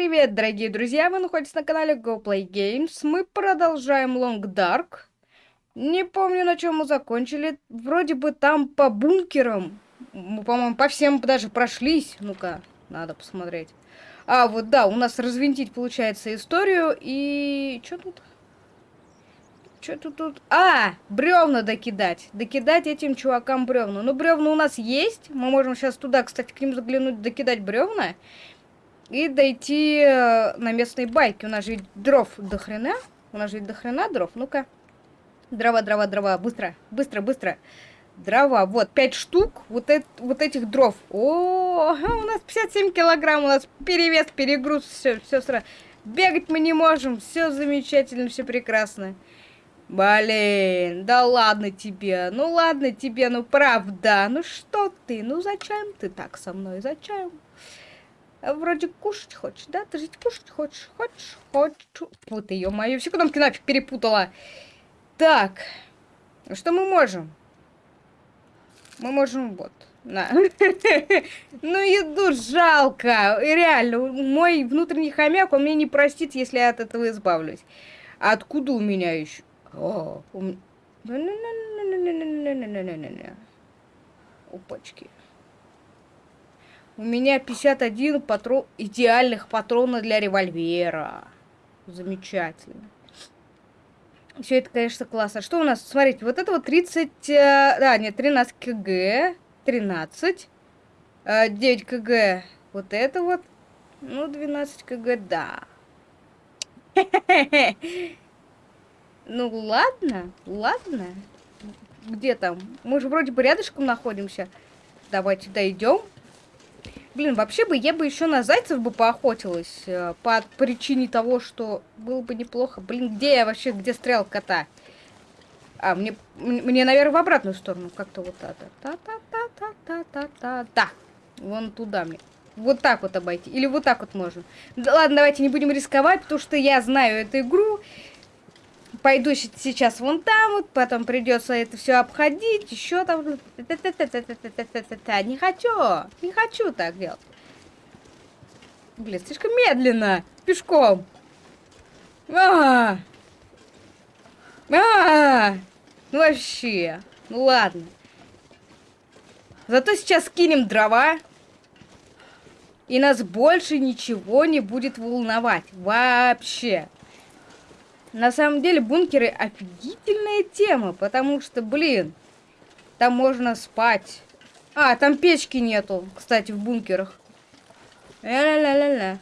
привет, дорогие друзья! Вы находитесь на канале GoPlay Games. Мы продолжаем Long Dark. Не помню, на чем мы закончили. Вроде бы там по бункерам. Мы, по-моему, по всем даже прошлись. Ну-ка, надо посмотреть. А, вот да, у нас развинтить, получается, историю. И... что тут? Что тут тут? А, бревна докидать. Докидать этим чувакам бревна. Ну, бревна у нас есть. Мы можем сейчас туда, кстати, к ним заглянуть, докидать бревна и дойти э, на местной байке. У нас же дров до хрена. У нас же до хрена дров. Ну-ка. Дрова, дрова, дрова. Быстро, быстро, быстро. Дрова. Вот, 5 штук вот, это, вот этих дров. О, у нас 57 килограмм. У нас перевес, перегруз. Все, все сразу. Бегать мы не можем. Все замечательно, все прекрасно. Блин, да ладно тебе. Ну ладно тебе, ну правда. Ну что ты? Ну зачем ты так со мной? Зачем? Вроде кушать хочешь, да? Ты же кушать хочешь? Хочешь? Хочешь? Вот ее мою. Все кнопки нафиг перепутала. Так. Что мы можем? Мы можем вот. На. ну, еду жалко. Реально, мой внутренний хомяк, он мне не простит, если я от этого избавлюсь. А откуда у меня еще? О. Опачки. У меня 51 патрон, идеальных патрона для револьвера. Замечательно. Все это, конечно, классно. Что у нас? Смотрите, вот это вот 30... Э, да, нет, 13 кг. 13. 9 кг. Вот это вот. Ну, 12 кг, да. Ну, ладно, ладно. Где там? Мы же вроде бы рядышком находимся. Давайте дойдем. Блин, вообще бы я бы еще на зайцев бы поохотилась. Э, по причине того, что было бы неплохо. Блин, где я вообще, где стрел кота? А, мне, мне, наверное, в обратную сторону. Как-то вот это. Та-та-та-та-та-та-та. Вон туда мне. Вот так вот обойти. Или вот так вот можем. Да ладно, давайте не будем рисковать, потому что я знаю эту игру пойду сейчас вон там, вот, потом придется это все обходить, еще там. Не хочу, не хочу так делать. Блин, слишком медленно, пешком. А, -а, -а, ну вообще, ну ладно. Зато сейчас скинем дрова, и нас больше ничего не будет волновать вообще. На самом деле бункеры офигительная тема, потому что, блин, там можно спать. А, там печки нету, кстати, в бункерах. Ля-ля-ля-ля-ля.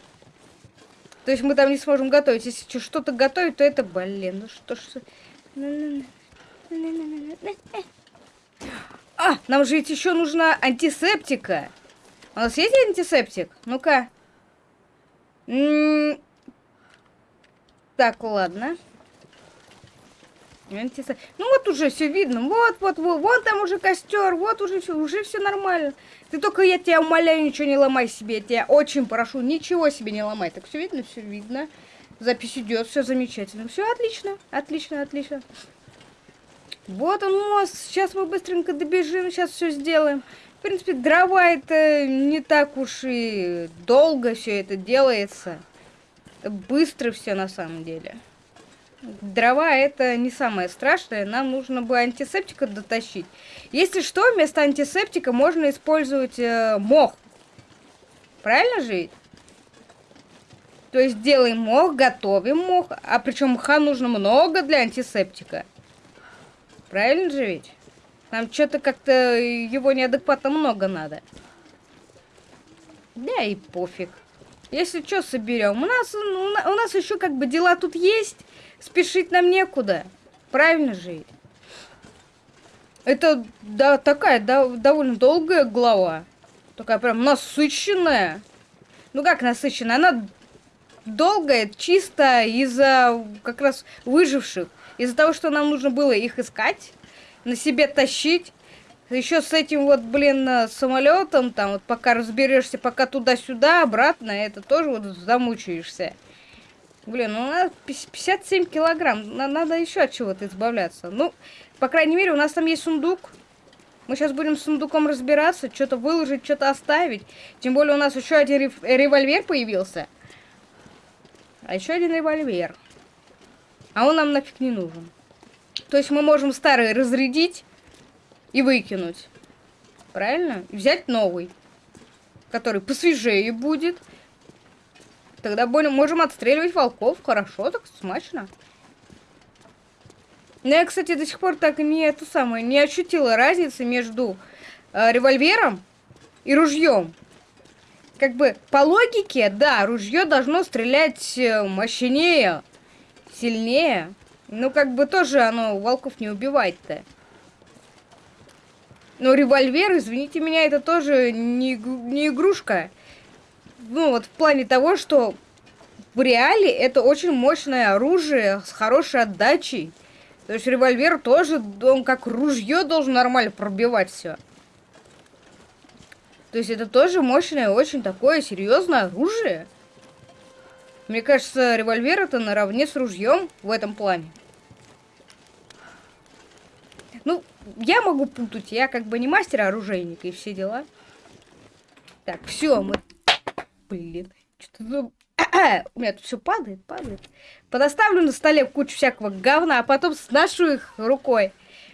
То есть мы там не сможем готовить. Если что-то готовить, то это, блин, ну что ж... А, нам же ведь еще нужна антисептика. У нас есть антисептик? Ну-ка. Так, ладно. Ну вот уже все видно. Вот, вот, вот, вон там уже костер, вот уже все, уже все нормально. Ты только, я тебя умоляю, ничего не ломай себе. Я тебя очень прошу, ничего себе не ломай. Так все видно, все видно. Запись идет, все замечательно. Все отлично, отлично, отлично. Вот он мост. Сейчас мы быстренько добежим, сейчас все сделаем. В принципе, дрова это не так уж и долго все это делается быстро все на самом деле. Дрова это не самое страшное, нам нужно бы антисептика дотащить. Если что, вместо антисептика можно использовать э, мох. Правильно же То есть делаем мох, готовим мох, а причем мха нужно много для антисептика. Правильно же ведь? Нам что-то как-то его неадекватно много надо. Да и пофиг. Если что, соберем. У нас, у нас еще как бы дела тут есть. Спешить нам некуда. Правильно же? Это да, такая да, довольно долгая глава. Такая прям насыщенная. Ну как насыщенная? Она долгая чисто из-за как раз выживших. Из-за того, что нам нужно было их искать, на себе тащить. Еще с этим вот, блин, э, самолетом, там, вот пока разберешься, пока туда-сюда, обратно, это тоже вот замучаешься. Блин, ну у нас 57 килограмм, надо еще от чего-то избавляться. Ну, по крайней мере, у нас там есть сундук. Мы сейчас будем с сундуком разбираться, что-то выложить, что-то оставить. Тем более у нас еще один револьвер появился. А еще один револьвер. А он нам нафиг не нужен. То есть мы можем старый разрядить и выкинуть. Правильно? Взять новый. Который посвежее будет. Тогда более можем отстреливать волков. Хорошо, так смачно. Но я, кстати, до сих пор так и не это самое, не ощутила разницы между э, револьвером и ружьем. Как бы по логике, да, ружье должно стрелять э, мощнее, сильнее. Ну, как бы тоже оно волков не убивает-то. Но револьвер, извините меня, это тоже не, не игрушка. Ну, вот в плане того, что в реале это очень мощное оружие с хорошей отдачей. То есть револьвер тоже, он как ружье должен нормально пробивать все. То есть это тоже мощное, очень такое серьезное оружие. Мне кажется, револьвер это наравне с ружьем в этом плане. Ну, я могу путать, я как бы не мастер оружейника и все дела. Так, все, мы... Блин, что-то... У меня тут все падает, падает. Подоставлю на столе кучу всякого говна, а потом сношу их рукой.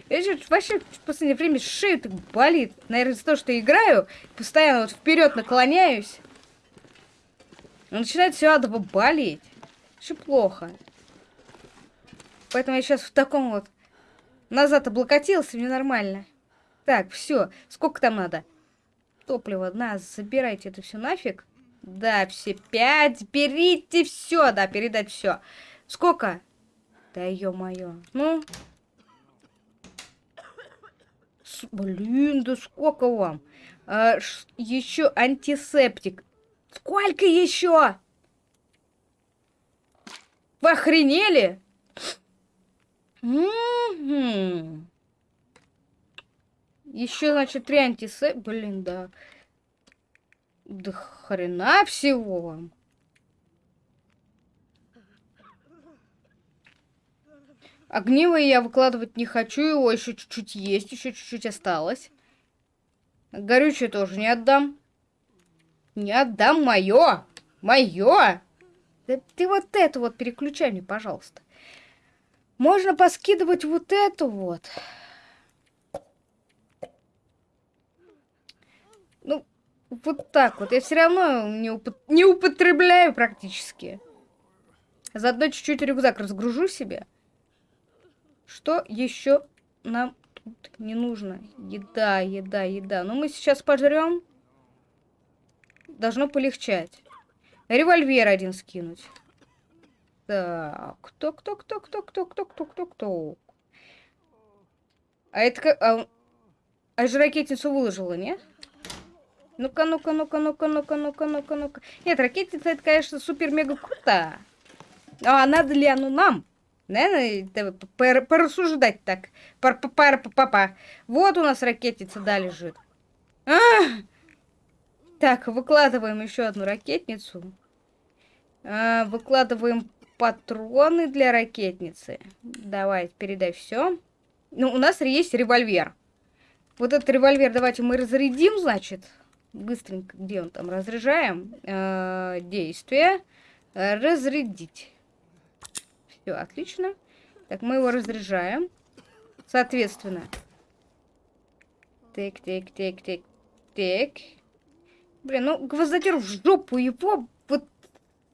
Я же вообще в последнее время шею так болит. Наверное, из-за того, что играю, постоянно вот вперед наклоняюсь. Начинает все адово болеть. Все плохо. Поэтому я сейчас в таком вот назад облокотился, мне нормально. Так, все. Сколько там надо? Топливо, на, забирайте это все нафиг. Да, все пять. Берите все, да, передать все. Сколько? Да ё-моё. Ну? С блин, да сколько вам? А, еще антисептик. Сколько еще? Вы охренели? Еще, значит, три антисеп... Блин, да. Да хрена всего вам. Я выкладывать не хочу, его еще чуть-чуть есть, еще чуть-чуть осталось. Горючее тоже не отдам. Не отдам мое! Мое! Да ты вот это вот переключай мне, пожалуйста. Можно поскидывать вот эту вот. Ну, вот так вот. Я все равно не, уп не употребляю практически. Заодно чуть-чуть рюкзак разгружу себе. Что еще нам тут не нужно? Еда, еда, еда. Ну, мы сейчас пожрем. Должно полегчать. Револьвер один скинуть. Так, кто, кто, кто, кто, кто, кто, кто, кто, кто? А это как... А, а же ракетницу выложила, нет? Ну-ка, ну-ка, ну-ка, ну-ка, ну-ка, ну-ка, ну-ка, ну-ка. Нет, ракетница это, конечно, супер-мега круто. А надо ли оно нам? Наверное, порассуждать так. Пар пар папа. Вот у нас ракетница, да, лежит. А! Так, выкладываем еще одну ракетницу. А, выкладываем патроны для ракетницы. Давай, передай все. Ну, у нас есть револьвер. Вот этот револьвер давайте мы разрядим, значит. Быстренько, где он там? Разряжаем. Э -э действие. Разрядить. Все, отлично. Так, мы его разряжаем. Соответственно. Так, так, так, так, так. Блин, ну гвоздодер в жопу его.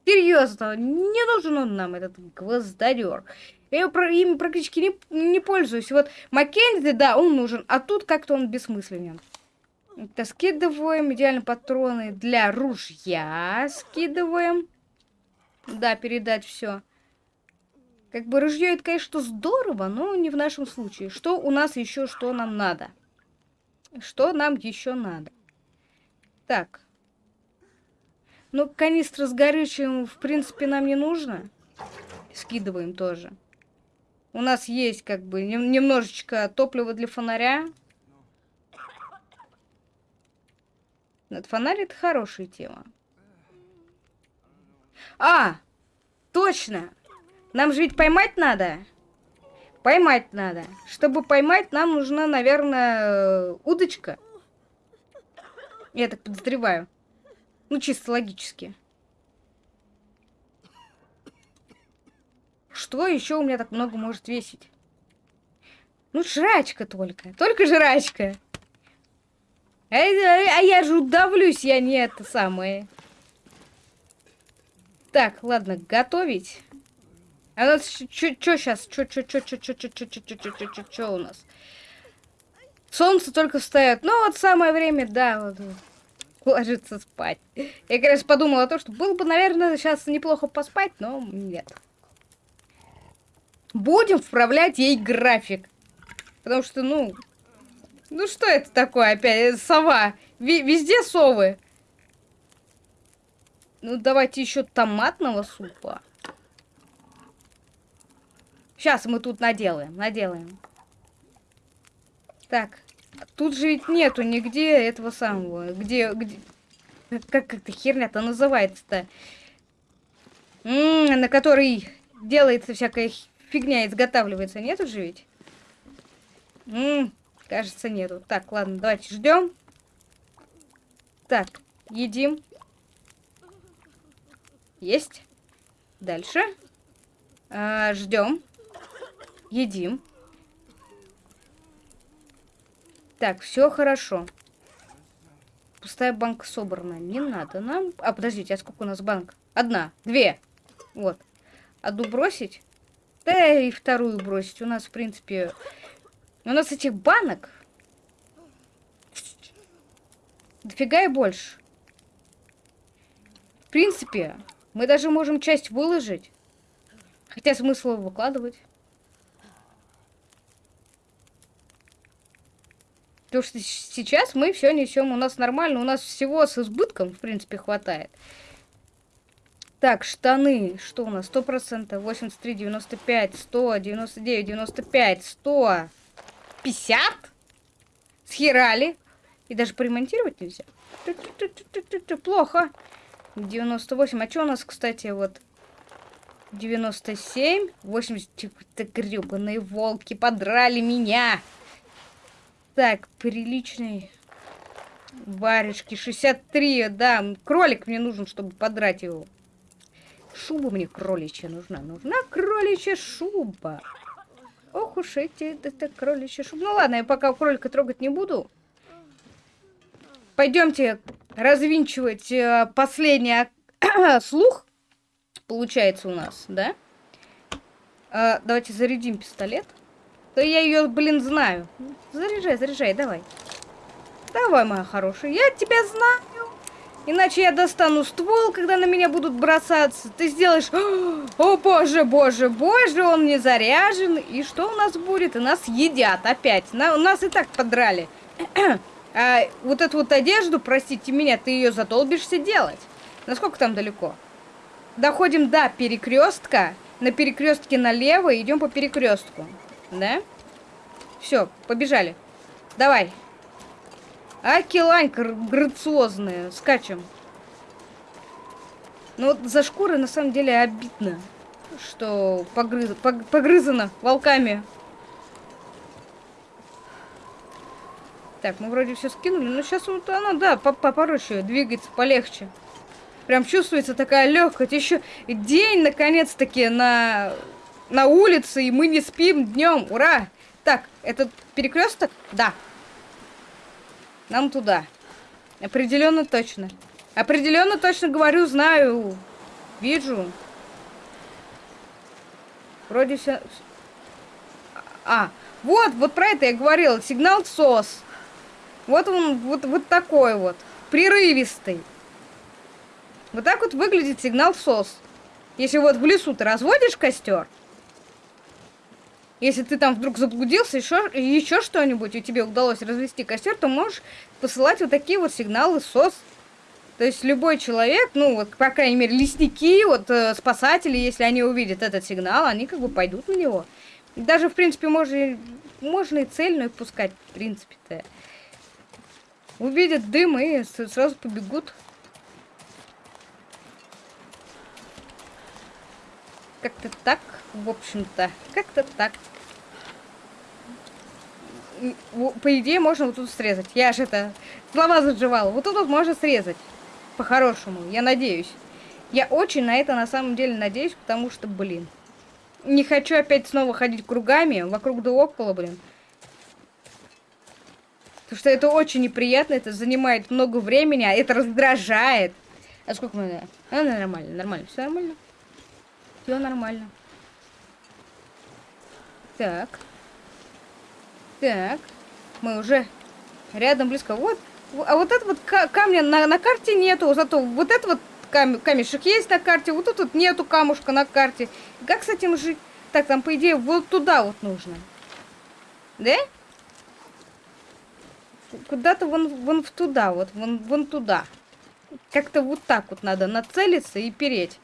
Серьезно, не нужен он нам, этот гвоздодер. Я им практически не, не пользуюсь. Вот Маккензи, да, он нужен, а тут как-то он бессмысленен. Это скидываем. Идеально патроны для ружья. Скидываем. Да, передать все. Как бы ружье это, конечно, здорово, но не в нашем случае. Что у нас еще, что нам надо? Что нам еще надо? Так. Ну, канистра с горючим, в принципе, нам не нужно. Скидываем тоже. У нас есть, как бы, немножечко топлива для фонаря. Этот фонарь это хорошая тема. А! Точно! Нам же ведь поймать надо. Поймать надо. Чтобы поймать, нам нужна, наверное, удочка. Я так подозреваю. Ну, чисто логически. что еще у меня так много может весить? Ну, жрачка только. Только жрачка. А, а, а я же удавлюсь, я не это самое. Так, ладно, готовить. А у нас что сейчас? Что, что, что, что, что, что, что, что, что, что, что, что у нас? Солнце только встает. Ну, вот самое время, да, вот, ложиться спать. Я, конечно, подумала о том, что было бы, наверное, сейчас неплохо поспать, но нет. Будем вправлять ей график. Потому что, ну... Ну что это такое опять? Сова. Ви везде совы. Ну, давайте еще томатного супа. Сейчас мы тут наделаем, наделаем. Так, тут же ведь нету нигде этого самого. Где, где... Как эта херня-то называется-то? На которой делается всякая фигня, изготавливается. Нету же ведь? М -м, кажется, нету. Так, ладно, давайте ждем. Так, едим. Есть. Дальше. А, ждем. Едим. Так, все хорошо. Пустая банка собрана. Не надо нам... А, подождите, а сколько у нас банк? Одна, две. Вот. Одну бросить. Да и вторую бросить. У нас, в принципе, у нас этих банок дофига и больше. В принципе, мы даже можем часть выложить. Хотя смысл выкладывать. Потому что сейчас мы все несем, у нас нормально, у нас всего с избытком, в принципе, хватает. Так, штаны, что у нас? 100%, 83, 95, 100, 99, 95, 100. 50? Схерали. И даже поремонтировать нельзя. Плохо. 98. А что у нас, кстати, вот... 97. 80. Это гребаные волки подрали меня. Так, приличный. Варежки. 63. Да, кролик мне нужен, чтобы подрать его. Шуба мне кроличья нужна. Нужна кроличья шуба. Ох уж эти, это кроличьи шубы. Ну ладно, я пока кролика трогать не буду. Пойдемте развинчивать э, последний слух. Получается у нас, да? Э, давайте зарядим пистолет. То я ее, блин, знаю. Заряжай, заряжай, давай. Давай, моя хорошая, я тебя знаю. Иначе я достану ствол, когда на меня будут бросаться. Ты сделаешь... О, боже, боже, боже, он не заряжен. И что у нас будет? И нас едят опять. На, нас и так подрали. а вот эту вот одежду, простите меня, ты ее задолбишься делать. Насколько там далеко? Доходим до перекрестка. На перекрестке налево идем по перекрестку. Да? Все, побежали. Давай. Акилань грациозная. Скачем. Ну вот за шкуры на самом деле обидно, что погрыз... погрызано волками. Так, мы вроде все скинули, но сейчас вот она, да, попроще двигается, полегче. Прям чувствуется такая легкость. Еще день, наконец-таки, на, на улице, и мы не спим днем. Ура! Так, этот перекресток? Да, нам туда. Определенно точно. Определенно точно говорю, знаю. Вижу. Вроде все... А, вот, вот про это я говорила. Сигнал СОС. Вот он, вот, вот такой вот. Прерывистый. Вот так вот выглядит сигнал СОС. Если вот в лесу ты разводишь костер, если ты там вдруг заблудился, еще, еще что-нибудь, и тебе удалось развести костер, то можешь посылать вот такие вот сигналы СОС. То есть любой человек, ну вот, по крайней мере, лесники, вот э, спасатели, если они увидят этот сигнал, они как бы пойдут на него. Даже, в принципе, можно, можно и цельную пускать, в принципе-то. Увидят дым и сразу побегут. Как-то так, в общем-то. Как-то так по идее, можно вот тут срезать. Я же это слова заживала. Вот тут вот можно срезать. По-хорошему, я надеюсь. Я очень на это на самом деле надеюсь, потому что, блин. Не хочу опять снова ходить кругами, вокруг да около, блин. Потому что это очень неприятно, это занимает много времени, а это раздражает. А сколько мы... А, нормально, нормально, все нормально. Все нормально. Так. Так. Мы уже рядом, близко. Вот. А вот это вот камня на, на карте нету. Зато вот это вот кам камешек есть на карте. Вот тут вот нету камушка на карте. Как с этим жить? Так, там, по идее, вот туда вот нужно. Да? Куда-то вон, вон в туда, вот, вон, вон туда. Как-то вот так вот надо нацелиться и переть.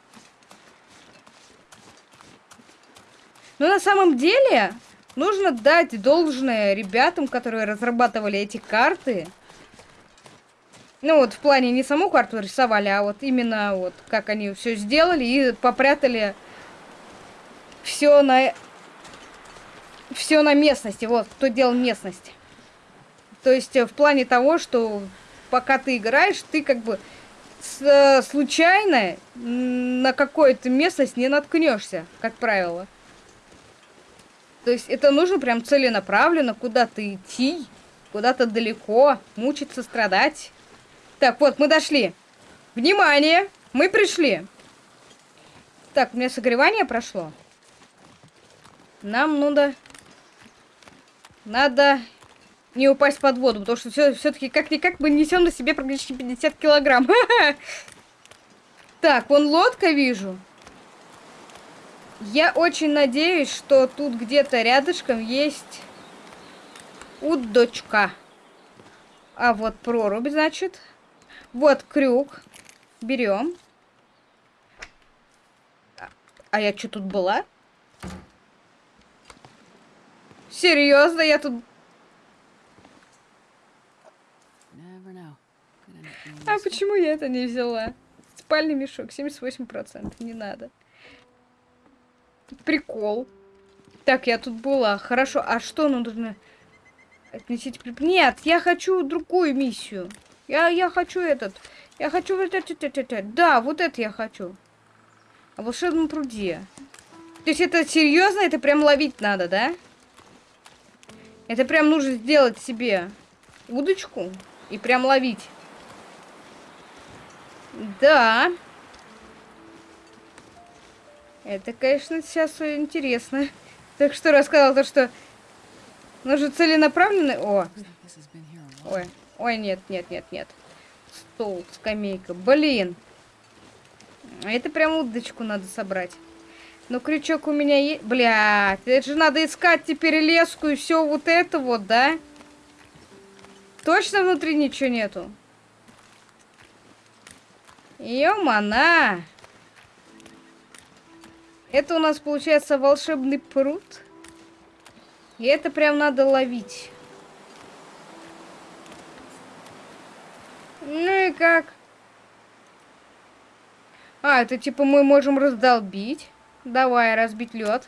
Но на самом деле нужно дать должное ребятам, которые разрабатывали эти карты. Ну вот в плане не саму карту рисовали, а вот именно вот как они все сделали и попрятали все на все на местности. Вот кто делал местность. То есть э, в плане того, что пока ты играешь, ты как бы с, случайно на какую-то местность не наткнешься, как правило. То есть это нужно прям целенаправленно куда-то идти, куда-то далеко, мучиться, страдать. Так, вот, мы дошли. Внимание! Мы пришли. Так, у меня согревание прошло. Нам надо... Надо не упасть под воду, потому что все-таки как-никак мы несем на себе практически 50 килограмм. Так, вон лодка вижу. Я очень надеюсь, что тут где-то рядышком есть удочка. А вот прорубь, значит. Вот крюк. Берем. А я что тут была? Серьезно, я тут... А почему я это не взяла? Спальный мешок, 78%. Не надо. Прикол. Так, я тут была. Хорошо, а что нужно отнесите? Нет, я хочу другую миссию. Я, я хочу этот. Я хочу вот это. Да, вот это я хочу. О волшебном пруде. То есть это серьезно? Это прям ловить надо, да? Это прям нужно сделать себе удочку и прям ловить. Да. Это, конечно, сейчас интересно. Так что рассказал то, что нужно целенаправленно... О! Ой. Ой, нет, нет, нет, нет. Стол, скамейка. Блин. Это прям удочку надо собрать. Но крючок у меня есть... Блядь, это же надо искать теперь леску и все вот это вот, да? Точно внутри ничего нету? Ё-мана! Это у нас получается волшебный пруд. И это прям надо ловить. Ну и как? А, это типа мы можем раздолбить. Давай, разбить лед.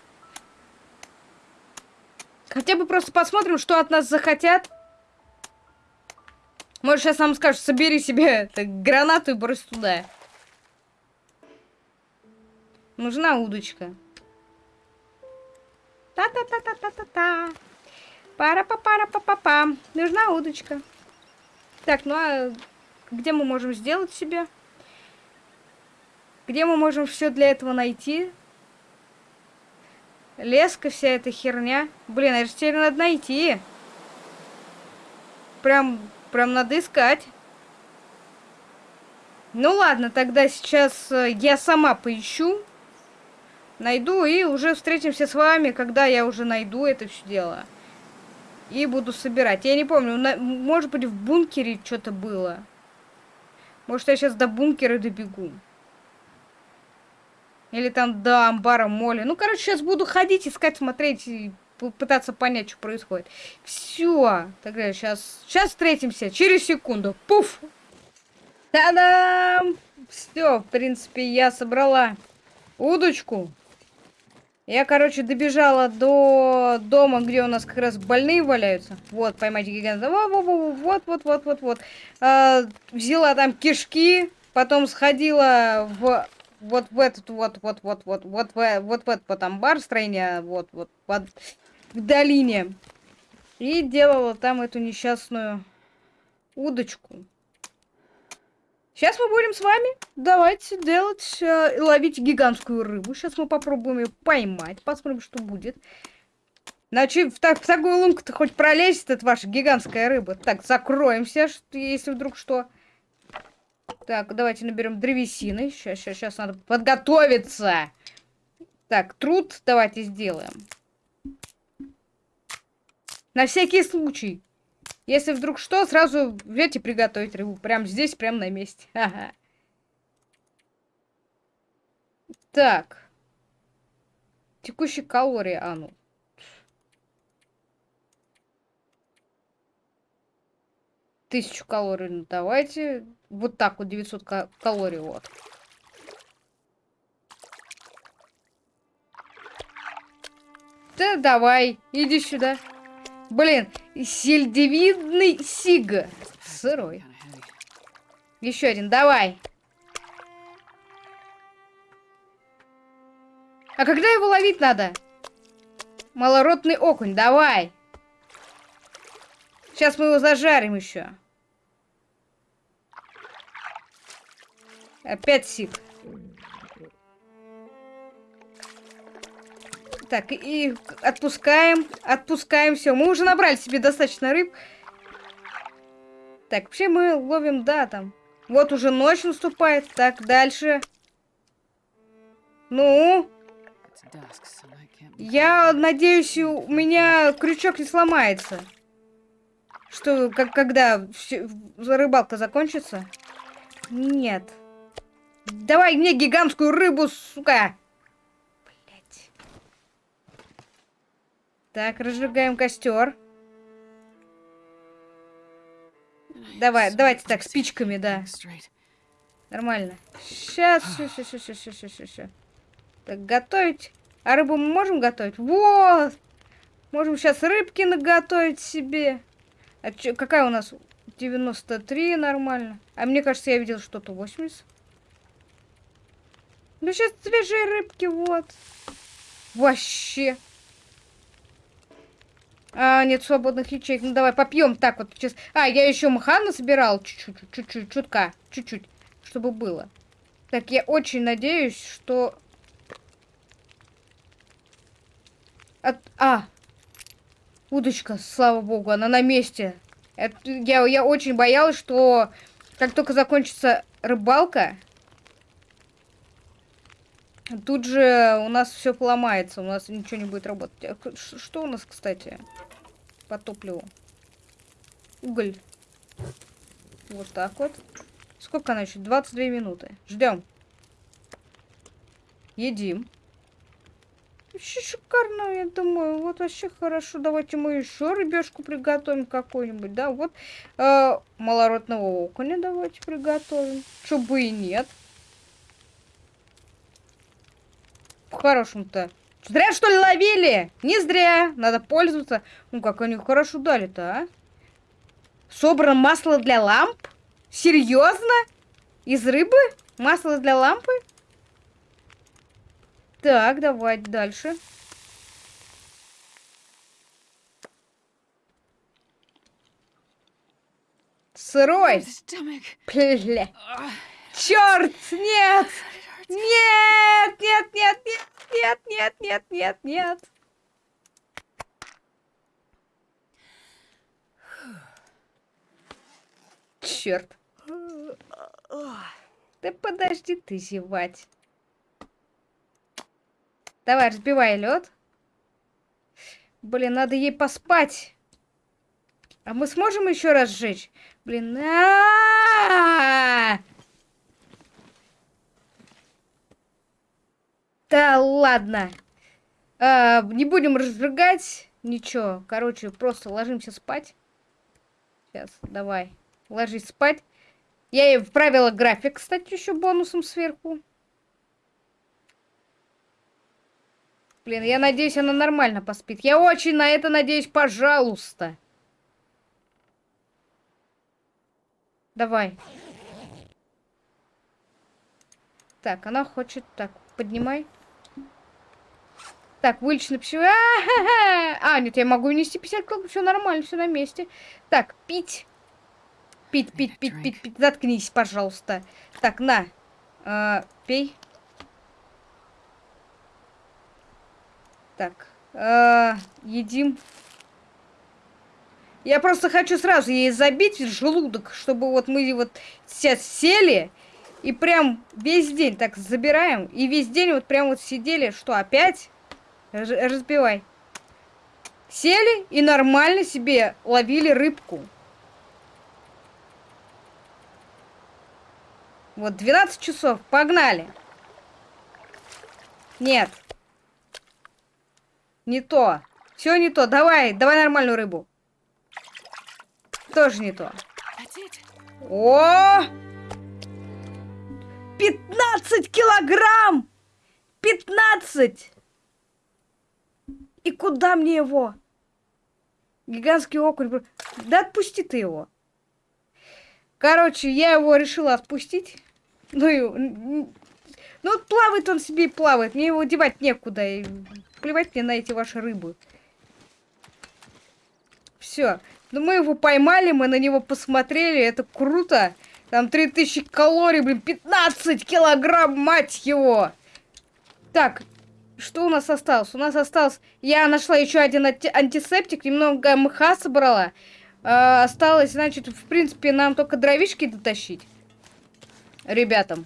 Хотя бы просто посмотрим, что от нас захотят. Может, сейчас нам скажут, собери себе гранату и брось туда. Нужна удочка. Та-та-та-та-та-та-та. Пара-па-пара-па-па-па. Нужна удочка. Так, ну а где мы можем сделать себе? Где мы можем все для этого найти? Леска, вся эта херня. Блин, это же теперь надо найти. Прям, прям надо искать. Ну ладно, тогда сейчас э, я сама поищу. Найду и уже встретимся с вами, когда я уже найду это все дело. И буду собирать. Я не помню, на, может быть в бункере что-то было. Может я сейчас до бункера добегу. Или там до амбара моли. Ну, короче, сейчас буду ходить, искать, смотреть и пытаться понять, что происходит. Все. Тогда сейчас, сейчас встретимся. Через секунду. Пуф! Та-дам! Все, в принципе, я собрала удочку. Я, короче, добежала до дома, где у нас как раз больные валяются. Вот, поймайте гиганта. Вот, вот, вот, вот, вот. А, взяла там кишки, потом сходила в вот в этот вот, вот, вот, вот, вот, в, вот в этот вот амбар строения, вот, вот, под, к долине. И делала там эту несчастную удочку. Сейчас мы будем с вами давайте делать, э, ловить гигантскую рыбу. Сейчас мы попробуем ее поймать, посмотрим, что будет. Значит, в, так, в такую лунку-то хоть пролезет эта ваша гигантская рыба. Так, закроемся, что, если вдруг что. Так, давайте наберем древесины. Сейчас, сейчас, сейчас надо подготовиться. Так, труд давайте сделаем. На всякий случай. Если вдруг что, сразу взять приготовить рыбу. Прям здесь, прям на месте. Так. Текущие калории, а ну. Тысячу калорий, ну давайте. Вот так вот, 900 калорий, вот. Да давай, иди сюда. Блин, сельдевидный сиг. Сырой. Еще один, давай. А когда его ловить надо? Малоротный окунь, давай. Сейчас мы его зажарим еще. Опять сик. Так, и отпускаем, отпускаем, все. Мы уже набрали себе достаточно рыб. Так, вообще мы ловим, да, там. Вот уже ночь наступает. Так, дальше. Ну? Я надеюсь, у меня крючок не сломается. Что, как, когда рыбалка закончится? Нет. Давай мне гигантскую рыбу, сука! Так, разжигаем костер. Давай, давайте так, спичками, да. Нормально. Сейчас, сейчас, сейчас, сейчас, сейчас, сейчас, сейчас. Так, готовить. А рыбу мы можем готовить? Вот! Можем сейчас рыбки наготовить себе. А чё, какая у нас? 93, нормально. А мне кажется, я видел что-то 80. Ну, сейчас свежие рыбки, вот. Вообще. А, нет свободных ячеек. Ну, давай попьем так вот. Сейчас. А, я еще мха насобирал. Чуть-чуть, чуть-чуть, чутка. Чуть-чуть. Чтобы было. Так, я очень надеюсь, что... От... А! Удочка, слава богу, она на месте. Это... Я, я очень боялась, что как только закончится рыбалка, тут же у нас все поломается, у нас ничего не будет работать. А что у нас, кстати? по топливу. Уголь. Вот так вот. Сколько она еще? 22 минуты. Ждем. Едим. Вообще шикарно, я думаю. Вот вообще хорошо. Давайте мы еще рыбешку приготовим какой-нибудь, да? Вот э, малородного окуня давайте приготовим. Чтобы и нет. По-хорошему-то. Зря, что ли, ловили? Не зря. Надо пользоваться. Ну, как они хорошо дали-то, а? Собрано масло для ламп? Серьезно? Из рыбы? Масло для лампы? Так, давайте дальше. Сырой. Пля. Черт, нет! Нет, нет, нет, нет, нет, нет, нет, нет, нет. Черт. Да подожди ты зевать. Давай, разбивай лед. Блин, надо ей поспать. А мы сможем еще раз сжечь? Блин, а, -а, -а, -а! Да ладно. А, не будем разжигать ничего. Короче, просто ложимся спать. Сейчас, давай. Ложись спать. Я ей вправила график, кстати, еще бонусом сверху. Блин, я надеюсь, она нормально поспит. Я очень на это надеюсь, пожалуйста. Давай. Так, она хочет... Так, поднимай. Так, вылечено пищевой... А, -ха -ха! а, нет, я могу нести 50 килограмм, все нормально, все на месте. Так, пить. Пить, пить, пить, пить, пить. Заткнись, пожалуйста. Так, на. А, пей. Так. А, едим. Я просто хочу сразу ей забить желудок, чтобы вот мы вот сейчас сели и прям весь день так забираем. И весь день вот прям вот сидели. Что, опять? Разбивай. Сели и нормально себе ловили рыбку. Вот 12 часов. Погнали. Нет. Не то. Все не то. Давай, давай нормальную рыбу. Тоже не то. О! 15 килограмм! 15! И куда мне его? Гигантский окунь. Да отпусти ты его. Короче, я его решила отпустить. Ну и... Ну вот плавает он себе и плавает. Мне его девать некуда. И плевать мне на эти ваши рыбы. Все. Ну мы его поймали, мы на него посмотрели. Это круто. Там 3000 калорий, блин, 15 килограмм, мать его. Так, что у нас осталось? У нас осталось... Я нашла еще один антисептик, немного мха собрала. Э, осталось, значит, в принципе, нам только дровишки дотащить. Ребятам.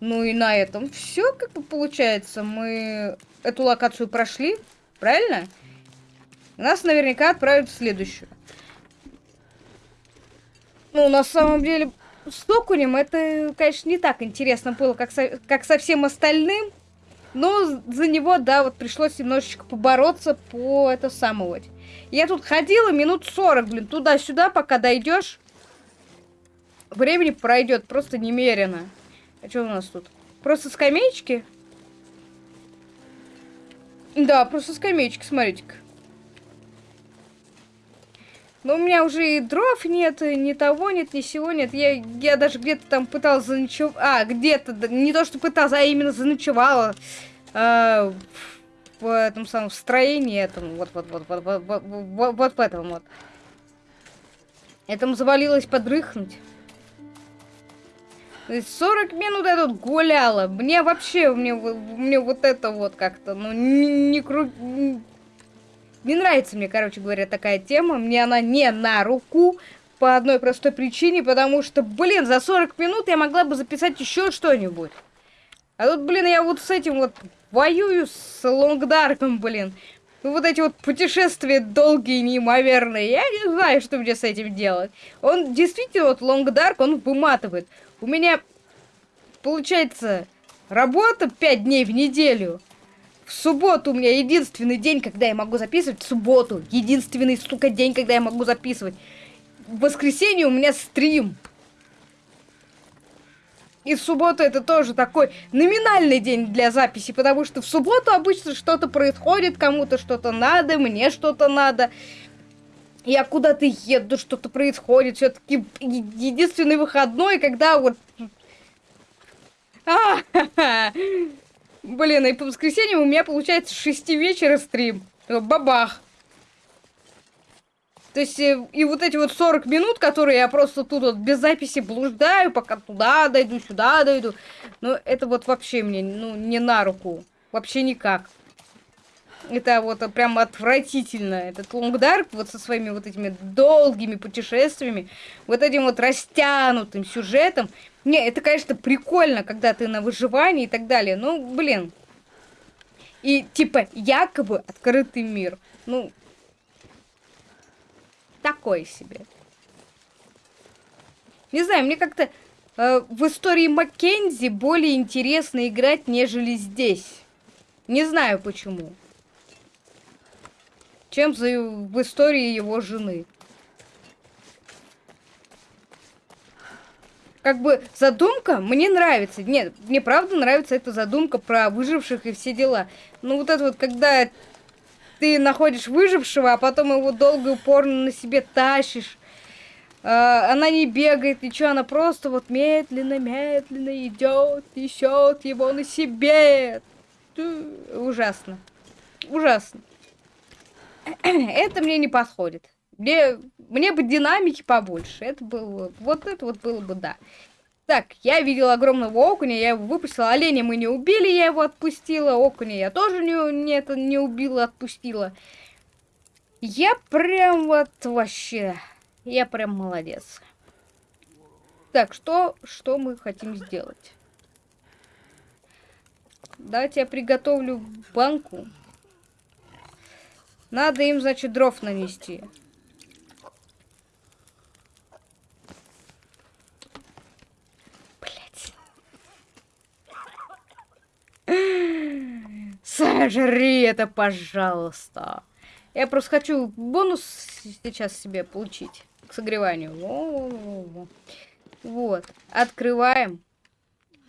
Ну и на этом все, как бы, получается. Мы эту локацию прошли, правильно? Нас наверняка отправят в следующую. Ну, на самом деле, с окунем это, конечно, не так интересно было, как со, как со всем остальным. Но за него, да, вот пришлось немножечко побороться по это самого. Я тут ходила минут 40, блин, туда-сюда, пока дойдешь. Времени пройдет просто немерено. А что у нас тут? Просто скамеечки? Да, просто скамеечки, смотрите-ка. Но у меня уже и дров нет, ни того нет, ни сего нет. Я, я даже где-то там пыталась заночевать. А, где-то, не то, что пыталась, а именно заночевала. Э, в этом самом строении этом. Вот, вот, вот, вот, вот, вот, вот, вот в этом вот. Этому завалилось подрыхнуть. То есть 40 минут я тут гуляла. Мне вообще, мне, мне вот это вот как-то, ну, не, не кру... Не нравится мне, короче говоря, такая тема. Мне она не на руку. По одной простой причине, потому что, блин, за 40 минут я могла бы записать еще что-нибудь. А тут, блин, я вот с этим вот воюю с Лонгдарком, блин. Вот эти вот путешествия долгие, неимоверные. Я не знаю, что мне с этим делать. Он действительно, вот Лонгдарк, он выматывает. У меня, получается, работа 5 дней в неделю. В субботу у меня единственный день, когда я могу записывать. В субботу. Единственный, сука, день, когда я могу записывать. В воскресенье у меня стрим. И в субботу это тоже такой номинальный день для записи, потому что в субботу обычно что-то происходит, кому-то что-то надо, мне что-то надо. Я куда-то еду, что-то происходит. Все-таки единственный выходной, когда вот... А -ха -ха. Блин, и по воскресеньям у меня получается с 6 вечера стрим. Бабах. То есть, э, и вот эти вот 40 минут, которые я просто тут вот без записи блуждаю, пока туда дойду, сюда дойду. Ну, это вот вообще мне, ну, не на руку. Вообще никак. Это вот прям отвратительно. Этот Лонгдарк вот со своими вот этими долгими путешествиями, вот этим вот растянутым сюжетом. Не, это, конечно, прикольно, когда ты на выживании и так далее. Ну, блин. И, типа, якобы открытый мир. Ну, такой себе. Не знаю, мне как-то э, в истории Маккензи более интересно играть, нежели здесь. Не знаю почему. Чем за, в истории его жены. Как бы задумка мне нравится. Нет, мне правда нравится эта задумка про выживших и все дела. Ну вот это вот, когда ты находишь выжившего, а потом его долго и упорно на себе тащишь. А, она не бегает, ничего, она просто вот медленно-медленно идет, несет его на себе. Ужасно. Ужасно. Это мне не подходит. Мне, мне бы динамики побольше. Это было... Вот это вот было бы да. Так, я видела огромного окуня, я его выпустила. Оленя мы не убили, я его отпустила. Окуня я тоже не, не, это, не убила, отпустила. Я прям вот вообще... Я прям молодец. Так, что, что мы хотим сделать? Давайте я приготовлю банку. Надо им, значит, дров нанести. Сожри это, пожалуйста. Я просто хочу бонус сейчас себе получить к согреванию. Во -во -во вот. Открываем.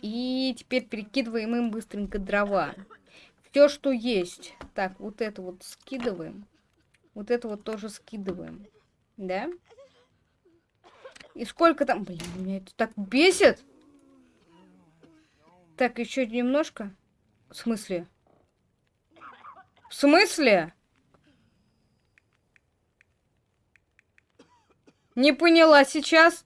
И теперь перекидываем им быстренько дрова. Все, что есть. Так, вот это вот скидываем. Вот это вот тоже скидываем. Да? И сколько там... Блин, меня это так бесит. Так, еще немножко. В смысле? В смысле? Не поняла сейчас.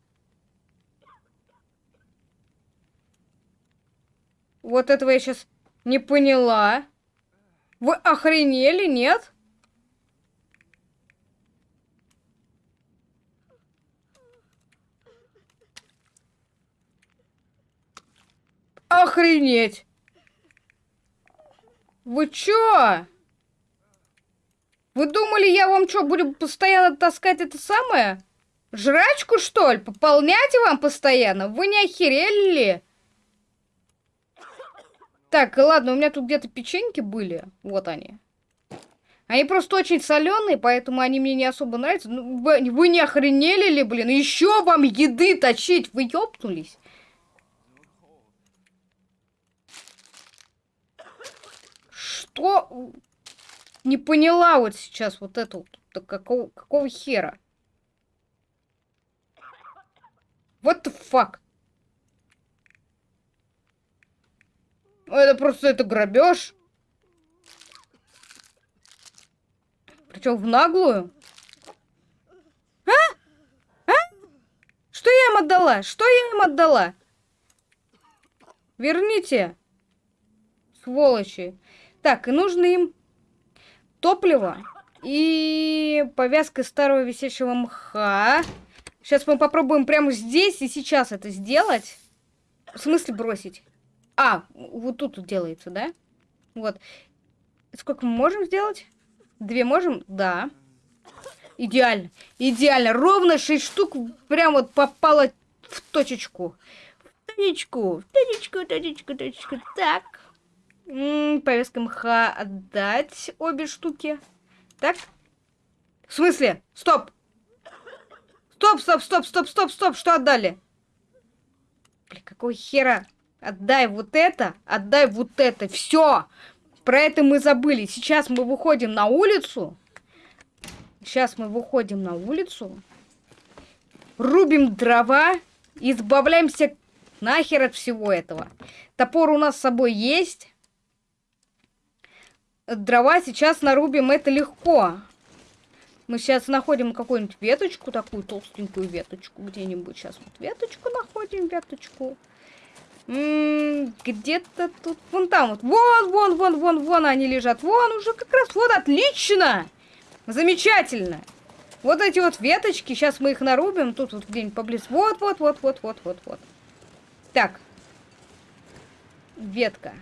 Вот этого я сейчас не поняла. Вы охренели, нет? Охренеть! Вы чё? Вы думали, я вам что, буду постоянно таскать это самое? Жрачку, что ли? Пополнять вам постоянно? Вы не охерели ли? Так, ладно, у меня тут где-то печеньки были. Вот они. Они просто очень соленые, поэтому они мне не особо нравятся. Ну, вы, вы не охренели ли, блин? Еще вам еды точить? Вы ёбнулись? Что? Не поняла вот сейчас вот это вот. Какого, какого хера? What the fuck? Это просто это грабеж. Причем в наглую. А? А? Что я им отдала? Что я им отдала? Верните. Сволочи. Так, и нужно им топливо и повязка старого висячего мха. Сейчас мы попробуем прямо здесь и сейчас это сделать. В смысле бросить? А, вот тут делается, да? Вот. Сколько мы можем сделать? Две можем? Да. Идеально. Идеально. Ровно 6 штук прям вот попало в точечку. В точечку. В точечку, точечку, точечку. Так. М -м, повестка мха отдать обе штуки. Так. В смысле? Стоп. Стоп, стоп, стоп, стоп, стоп, стоп. Что отдали? Блин, какого хера? Отдай вот это, отдай вот это. Все. Про это мы забыли. Сейчас мы выходим на улицу. Сейчас мы выходим на улицу. Рубим дрова. Избавляемся нахер от всего этого. Топор у нас с собой есть. Дрова сейчас нарубим. Это легко. Мы сейчас находим какую-нибудь веточку, такую толстенькую веточку где-нибудь. Сейчас вот веточку находим, веточку. Где-то тут, вон там вот, вон, вон, вон, вон, вон они лежат, вон уже как раз, вот, отлично, замечательно. Вот эти вот веточки, сейчас мы их нарубим, тут вот где-нибудь поблизости, вот, вот, вот, вот, вот, вот, вот. Так, ветка.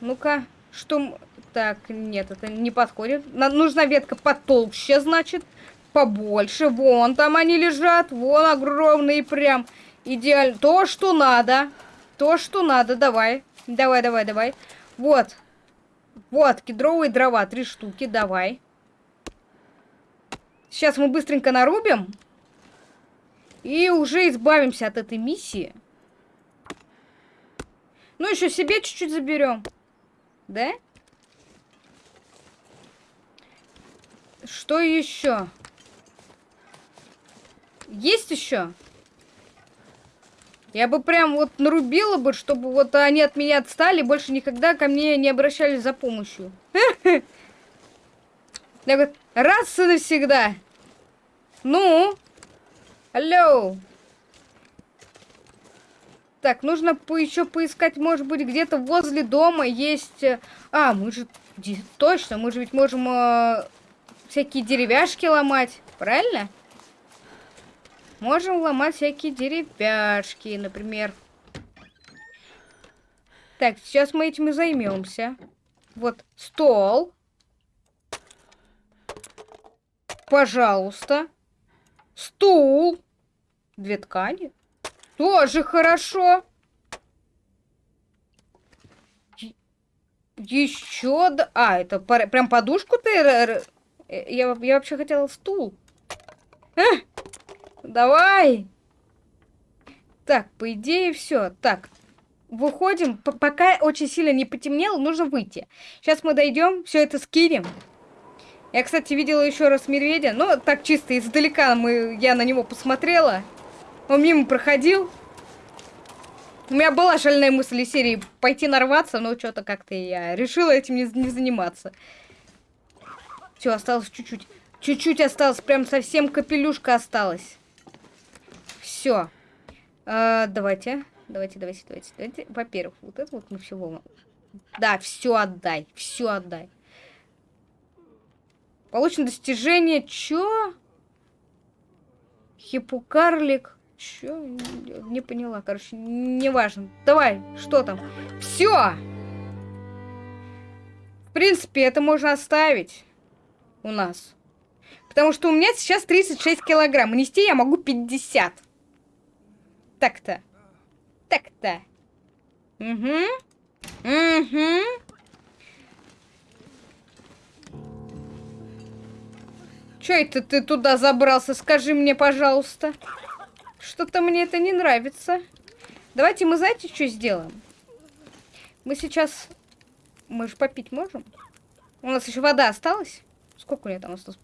Ну-ка, что... Так, нет, это не подходит. Нам нужна ветка потолще, значит, побольше. Вон там они лежат, вон огромные прям. Идеально. То, что надо. То, что надо. Давай. Давай, давай, давай. Вот. Вот, кедровые дрова. Три штуки. Давай. Сейчас мы быстренько нарубим. И уже избавимся от этой миссии. Ну, еще себе чуть-чуть заберем. Да? Что еще? Есть еще? Я бы прям вот нарубила бы, чтобы вот они от меня отстали, больше никогда ко мне не обращались за помощью. Я говорю, раз и навсегда. Ну? Алло. Так, нужно по еще поискать, может быть, где-то возле дома есть... Э, а, мы же... Точно, мы же ведь можем э, всякие деревяшки ломать, правильно? Можем ломать всякие деревяшки, например. Так, сейчас мы этим и займемся. Вот стол. Пожалуйста. Стул. Две ткани. Тоже хорошо. Еще... Да... А, это прям подушку ты... Э, я, я вообще хотела стул. А, давай. Так, по идее, все. Так, выходим. П пока очень сильно не потемнело, нужно выйти. Сейчас мы дойдем, все это скинем. Я, кстати, видела еще раз медведя. Ну, так чисто издалека мы, я на него посмотрела. Он мимо проходил. У меня была шальная мысль из серии пойти нарваться, но что-то как-то я решила этим не, не заниматься. Все, осталось чуть-чуть. Чуть-чуть осталось, прям совсем капелюшка осталась. Все. А, давайте. Давайте, давайте, давайте, давайте. Во-первых, вот это вот мы все Да, все отдай, все отдай. Получено достижение. Чё? Хипукарлик. Чё? Не поняла. Короче, неважно. Давай, что там? Все! В принципе, это можно оставить у нас. Потому что у меня сейчас 36 килограмм. Нести я могу 50. Так-то. Так-то. Угу. Угу. Чё это ты туда забрался? Скажи мне, пожалуйста. Что-то мне это не нравится. Давайте мы, знаете, что сделаем? Мы сейчас... Мы же попить можем? У нас еще вода осталась? Сколько у меня там осталось?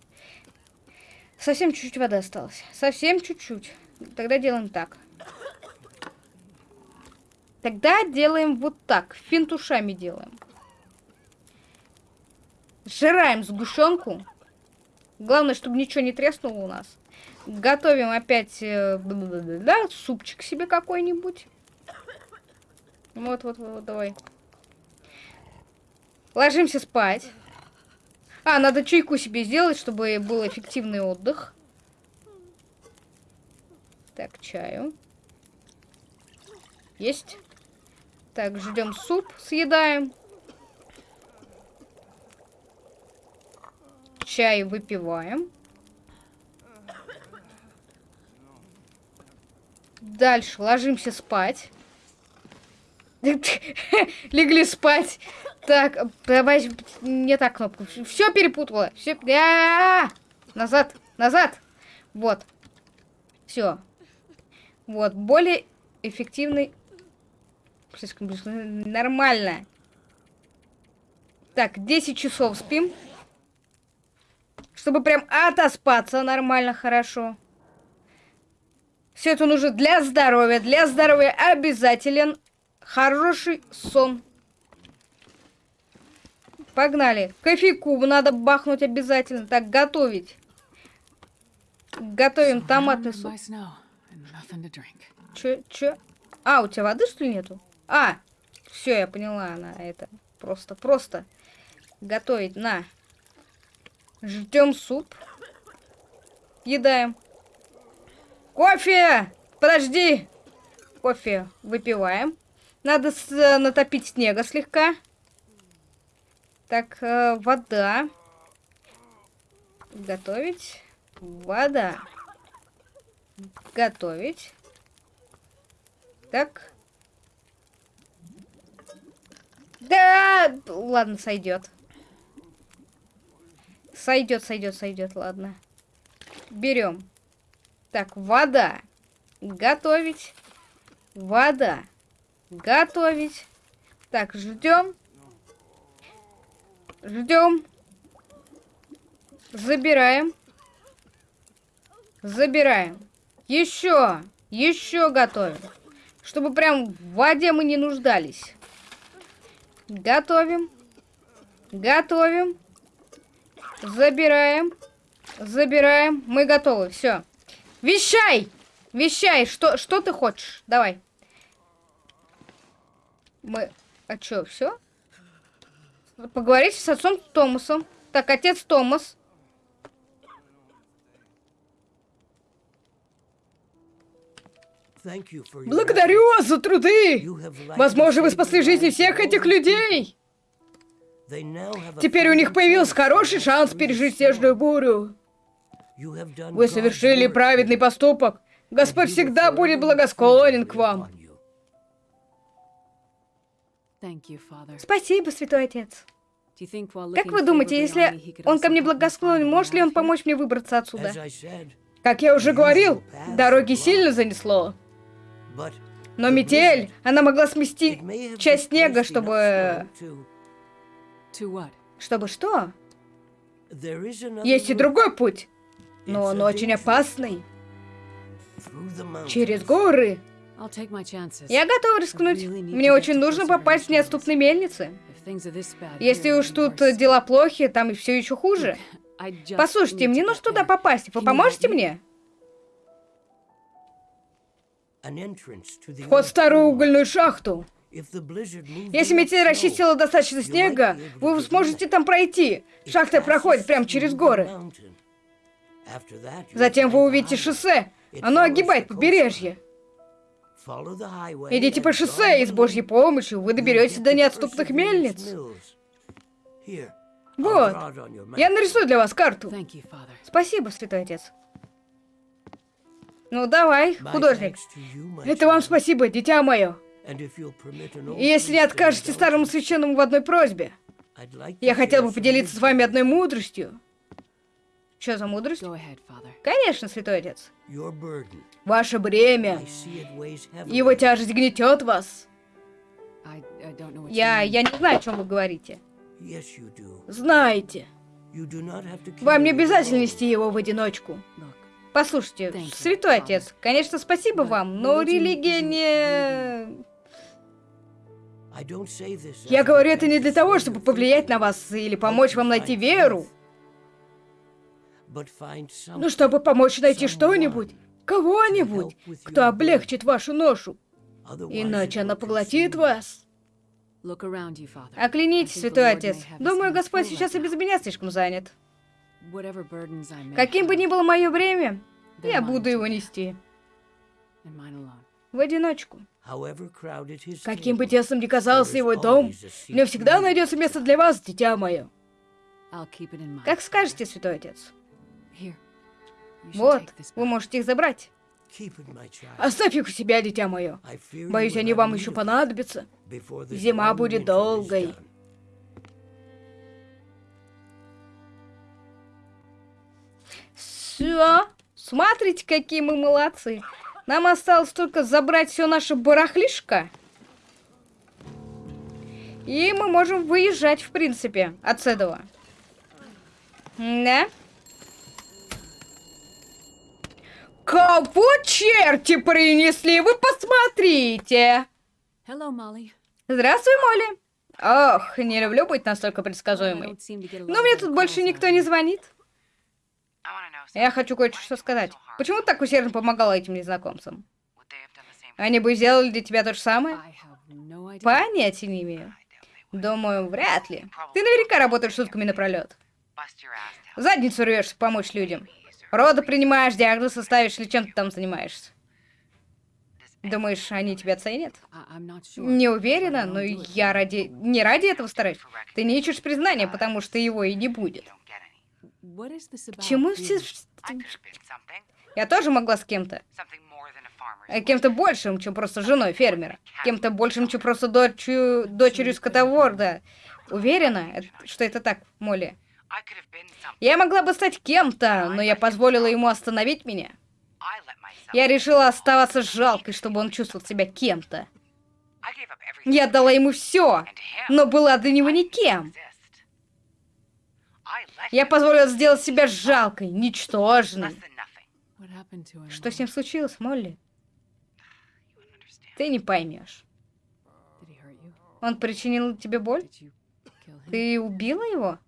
Совсем чуть-чуть воды осталось. Совсем чуть-чуть. Тогда делаем так. Тогда делаем вот так. Финтушами делаем. Сжираем сгущенку. Главное, чтобы ничего не треснуло у нас. Готовим опять э, да, супчик себе какой-нибудь. Вот, вот, вот, давай. Ложимся спать. А, надо чайку себе сделать, чтобы был эффективный отдых. Так, чаю. Есть. Так, ждем суп, съедаем. Чай выпиваем. Дальше ложимся спать. Легли спать. Так, давай не так кнопку. Все перепутала. Все. Назад, назад. Вот. Все. Вот, более эффективный. Слишком близко. Нормально. Так, 10 часов спим. Чтобы прям отоспаться нормально, хорошо. Все это нужно для здоровья. Для здоровья обязателен хороший сон. Погнали. Кофейку надо бахнуть обязательно. Так, готовить. Готовим томатный суп. Че, че? А, у тебя воды, что ли, нету? А, все, я поняла, она это. Просто, просто готовить. На. Ждем суп. Едаем. Кофе! Подожди! Кофе выпиваем. Надо с, э, натопить снега слегка. Так, э, вода. Готовить. Вода. Готовить. Так. Да! Ладно, сойдет. Сойдет, сойдет, сойдет, ладно. Берем. Так, вода. Готовить. Вода. Готовить. Так, ждем. Ждем. Забираем. Забираем. Еще, еще готовим. Чтобы прям в воде мы не нуждались. Готовим. Готовим. Забираем. Забираем. Мы готовы. Все. Вещай! Вещай! Что, что ты хочешь? Давай. Мы... А что, все? Поговорить с отцом Томасом. Так, отец Томас. Благодарю вас за труды! Возможно, вы спасли жизни всех этих людей! Теперь у них появился хороший шанс пережить снежную бурю. Вы совершили праведный поступок. Господь всегда будет благосклонен к вам. Спасибо, Святой Отец. Как вы думаете, если он ко мне благосклонен, может ли он помочь мне выбраться отсюда? Как я уже говорил, дороги сильно занесло. Но метель, она могла смести часть снега, чтобы... Чтобы что? Есть и другой путь, но он очень опасный. Через горы. Я готова рискнуть. Мне очень нужно попасть в неотступные мельницы. Если уж тут дела плохи, там и все еще хуже. Послушайте, мне нужно туда попасть. Вы поможете мне? Вход в старую угольную шахту. Если метель расчистила достаточно снега, вы сможете там пройти. Шахта проходит прямо через горы. Затем вы увидите шоссе. Оно огибает побережье. Идите по шоссе, и с Божьей помощью вы доберетесь до неотступных мельниц. Вот. Я нарисую для вас карту. Спасибо, Святой Отец. Ну, давай, художник. Это вам спасибо, дитя мое. И если не откажете старому священному в одной просьбе, я хотел бы поделиться с вами одной мудростью. Что за мудрость? Конечно, святой отец. Ваше бремя. Его тяжесть гнетет вас. Я, я не знаю, о чем вы говорите. Знаете. Вам не обязательно нести его в одиночку. Послушайте, святой отец, конечно, спасибо вам, но религия не... Я говорю это не для того, чтобы повлиять на вас или помочь вам найти веру. Ну, чтобы помочь найти что-нибудь, кого-нибудь, кто облегчит вашу ношу. Иначе она поглотит вас. Оклянитесь, святой отец. Думаю, Господь сейчас и без меня слишком занят. Каким бы ни было мое время, я буду его нести. В одиночку. Каким бы тесным ни казался его дом, мне всегда найдется место для вас, дитя мое. Как скажете, святой отец. Вот, вы можете их забрать. Оставь их у себя, дитя мое. Боюсь, они вам еще понадобятся. Зима будет долгой. Все. Смотрите, какие мы молодцы. Нам осталось только забрать все наше барахлишко. И мы можем выезжать, в принципе, от этого. Да? Кого черти принесли? Вы посмотрите! Hello, Molly. Здравствуй, Молли. Ох, не люблю быть настолько предсказуемой. Но мне тут больше никто не звонит. Я хочу кое-что сказать. Почему ты так усердно помогала этим незнакомцам? Они бы сделали для тебя то же самое? Понятия не имею. Думаю, вряд ли. Ты наверняка работаешь сутками напролет. Задницу рвешь помочь людям. Роды принимаешь, диагнозы ставишь или чем ты там занимаешься? Думаешь, они тебя ценят? Не уверена, но я ради... Не ради этого стараюсь. Ты не ищешь признания, потому что его и не будет. Чему все... Я тоже могла с кем-то. Э, кем-то большим, чем просто женой фермера. Кем-то большим, чем просто дочерью, дочерью скотоворда. Уверена, что это так, Молли? Я могла бы стать кем-то, но я позволила ему остановить меня. Я решила оставаться жалкой, чтобы он чувствовал себя кем-то. Я дала ему все, но была для него никем. Я позволила сделать себя жалкой, ничтожной. Что с ним случилось, Молли? Ты не поймешь. Он причинил тебе боль? Ты убила его?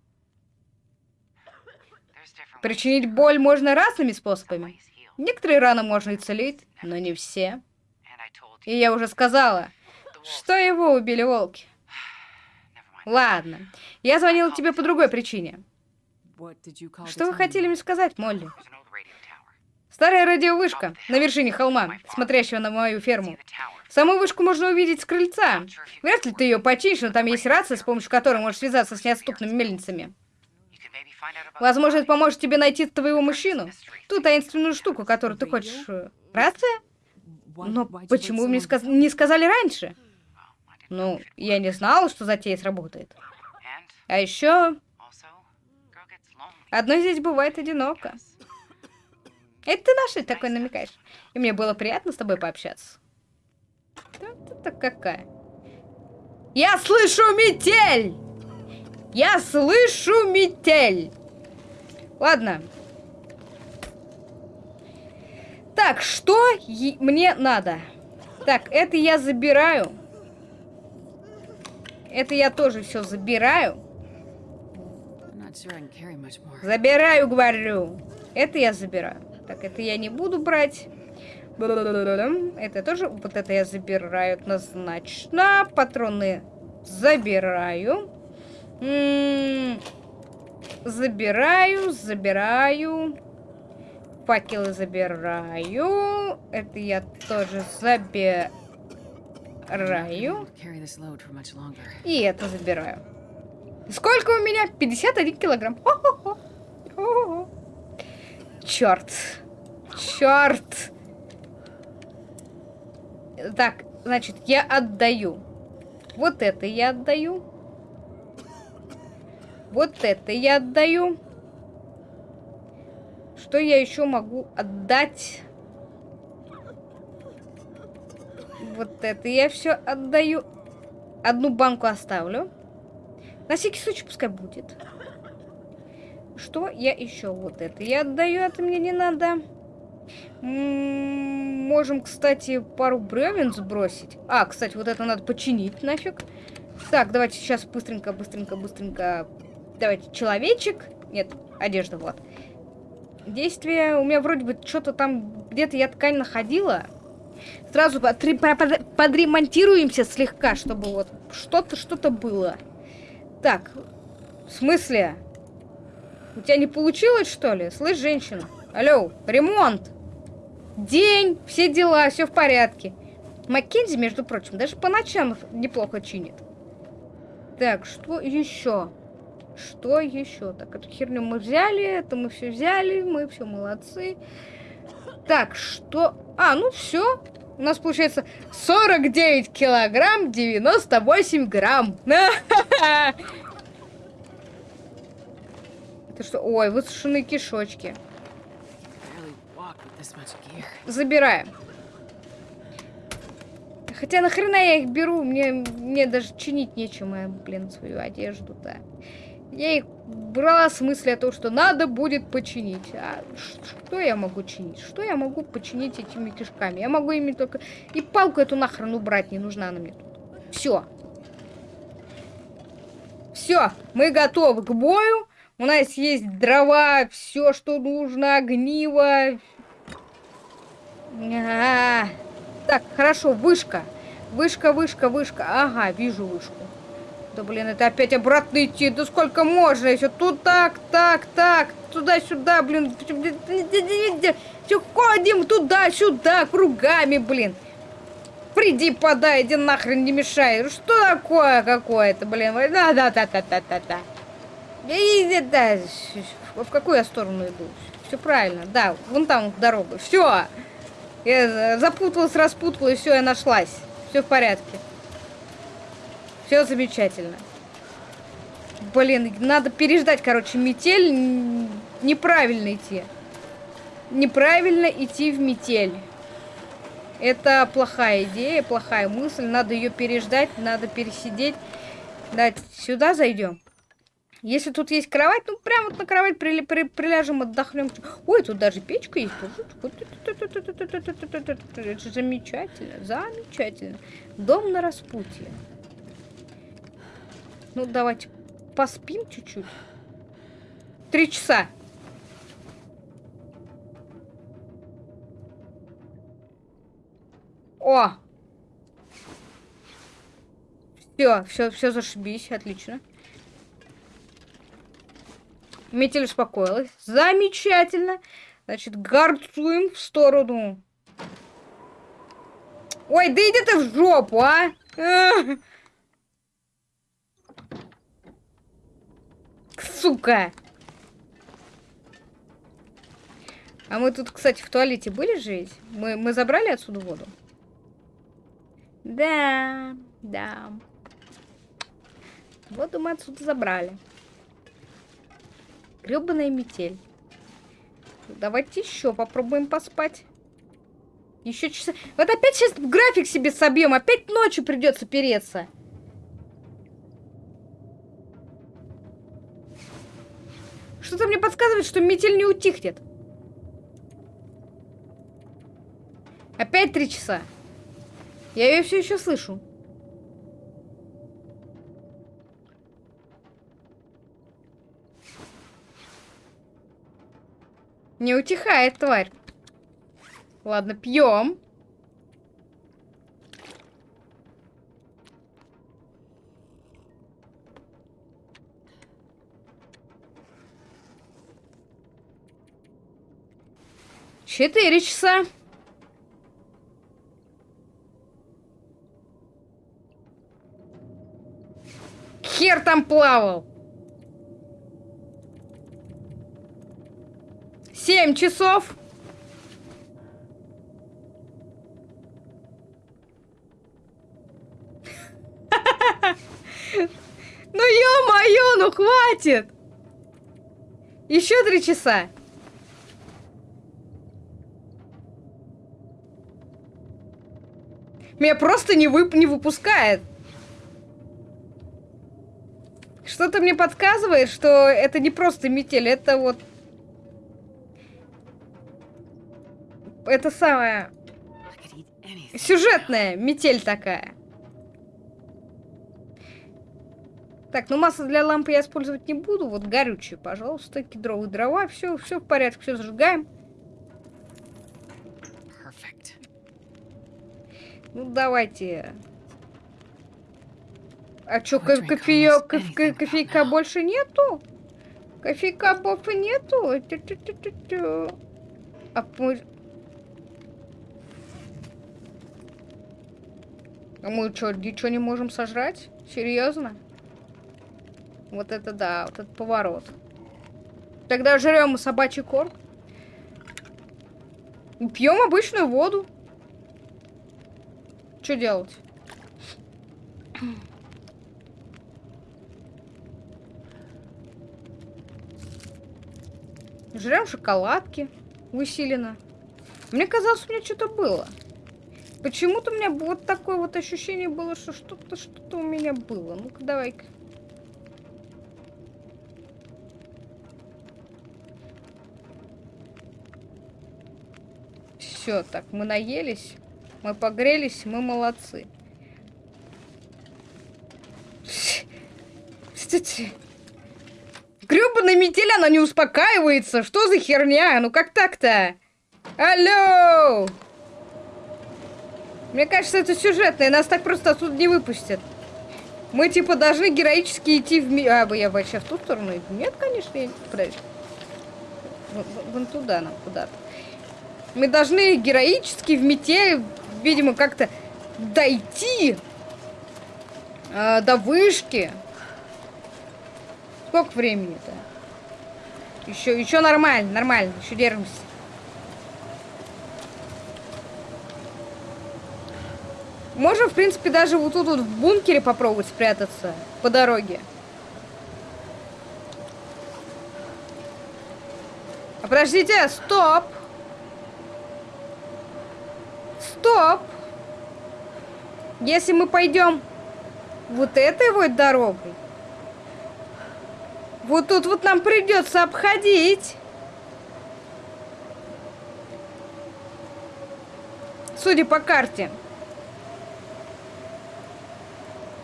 Причинить боль можно разными способами. Некоторые раны можно исцелить, но не все. И я уже сказала, что его убили волки. Ладно, я звонила тебе по другой причине. Что вы хотели мне сказать, Молли? Старая радиовышка на вершине холма, смотрящего на мою ферму. Саму вышку можно увидеть с крыльца. Вряд ли ты ее починишь, но там есть рация, с помощью которой можешь связаться с неотступными мельницами. Возможно, это поможет тебе найти твоего мужчину. Ту таинственную штуку, которую ты хочешь. Э, рация? Но почему мне сказ не сказали раньше? Ну, я не знала, что затея сработает. А еще... Одной здесь бывает одиноко. Это ты нашей такой намекаешь. И мне было приятно с тобой пообщаться. Кто ты какая? Я слышу метель! Я слышу метель! Ладно. Так, что мне надо? Так, это я забираю. Это я тоже все забираю. Забираю, говорю. Это я забираю. Так, это я не буду брать. Это тоже, вот это я забираю однозначно. Патроны забираю. М -м забираю, забираю. Факелы забираю. Это я тоже забираю. И это забираю. Сколько у меня? 51 килограмм. Черт. Черт. Так, значит, я отдаю. Вот это я отдаю. Вот это я отдаю. Что я еще могу отдать? Вот это я все отдаю. Одну банку оставлю. На всякий случай пускай будет. Что я еще? Вот это я отдаю, это мне не надо. Можем, кстати, пару бревен сбросить. А, кстати, вот это надо починить нафиг. Так, давайте сейчас быстренько, быстренько, быстренько. Давайте, человечек. Нет, одежда, вот. Действие. У меня вроде бы что-то там, где-то я ткань находила. Сразу подремонтируемся слегка, чтобы вот что-то, что-то было. Так, в смысле? У тебя не получилось, что ли? Слышь, женщина? Алло, ремонт. День, все дела, все в порядке. Маккензи, между прочим, даже по ночам неплохо чинит. Так, что еще? Что еще? Так, эту херню мы взяли, это мы все взяли, мы все молодцы. Так, что... А, ну все. У нас получается 49 килограмм 98 грамм. Это что? Ой, высушенные кишочки. Забираем. Хотя нахрена я их беру? Мне, мне даже чинить нечем, я, блин, свою одежду-то. Я их брала с мысли о том, что надо будет починить. А что я могу чинить? Что я могу починить этими кишками? Я могу ими только... И палку эту нахрен убрать, не нужна она мне тут. Все. Все, мы готовы к бою. У нас есть дрова, все, что нужно, огниво, а -а -а. Так, хорошо, вышка. Вышка, вышка, вышка. Ага, вижу вышку. Да блин, это опять обратно идти. Да сколько можно еще? Тут так, так, так. Туда-сюда, блин. Все ходим туда-сюда, кругами, блин. Приди, подай, иди нахрен, не мешай. Что такое какое-то, блин? Да-да-да-да-да-да. Иди, да. В какую я сторону иду? Все правильно, да. Вон там дорога. Все. Я запуталась, распуталась, все, я нашлась. Все в порядке. Все замечательно. Блин, надо переждать, короче, метель. Неправильно идти. Неправильно идти в метель. Это плохая идея, плохая мысль. Надо ее переждать, надо пересидеть. Да, сюда зайдем. Если тут есть кровать, ну прямо вот на кровать при, при, приляжем, отдохнем. Ой, тут даже печка есть. Замечательно, замечательно. Дом на распутье. Ну, давайте поспим чуть-чуть. Три часа. О! Все, все, все зашибись, отлично. Метель успокоилась. Замечательно. Значит, гарцуем в сторону. Ой, да иди ты в жопу, а! Сука! А мы тут, кстати, в туалете были жить? Мы, мы забрали отсюда воду? Да, да. Воду мы отсюда забрали. Гребаная метель. Давайте еще попробуем поспать. Еще часа... Вот опять сейчас график себе собьем. Опять ночью придется переться. Что-то мне подсказывает, что метель не утихнет. Опять три часа. Я ее все еще слышу. Не утихает, тварь. Ладно, пьем. Четыре часа. Хер там плавал. Семь часов. Ну ё-моё, ну хватит! Еще три часа. Меня просто не, вып не выпускает. Что-то мне подсказывает, что это не просто метель, это вот это самая сюжетная метель такая. Так, ну масло для лампы я использовать не буду. Вот горючее, пожалуйста, кедровые дрова. Все, все в порядке, все зажигаем. Ну, давайте. А что, кофе, кофе, кофейка больше нету? Кофейка больше нету? А А мы что, ничего не можем сожрать? Серьезно? Вот это да, вот этот поворот. Тогда жрем собачий корм. Пьем обычную воду. Что делать? Жрем шоколадки усиленно. Мне казалось, у меня что-то было. Почему-то у меня вот такое вот ощущение было, что что-то что-то у меня было. Ну-ка, давай-ка. Все, так, мы наелись, мы погрелись, мы молодцы. Гребаная метель, она не успокаивается. Что за херня? Ну как так-то? Алло! Мне кажется, это сюжетное, нас так просто отсюда не выпустят. Мы, типа, должны героически идти в... Ми... А, я вообще в ту сторону иду? Нет, конечно, я... Подожди. Вон туда нам, куда-то. Мы должны героически в метель, видимо, как-то дойти э, до вышки. Сколько времени-то? Еще, еще нормально, нормально, еще держимся. Можем, в принципе, даже вот тут вот в бункере попробовать спрятаться по дороге. А подождите, стоп! Стоп! Если мы пойдем вот этой вот дорогой, Вот тут вот нам придется обходить. Судя по карте.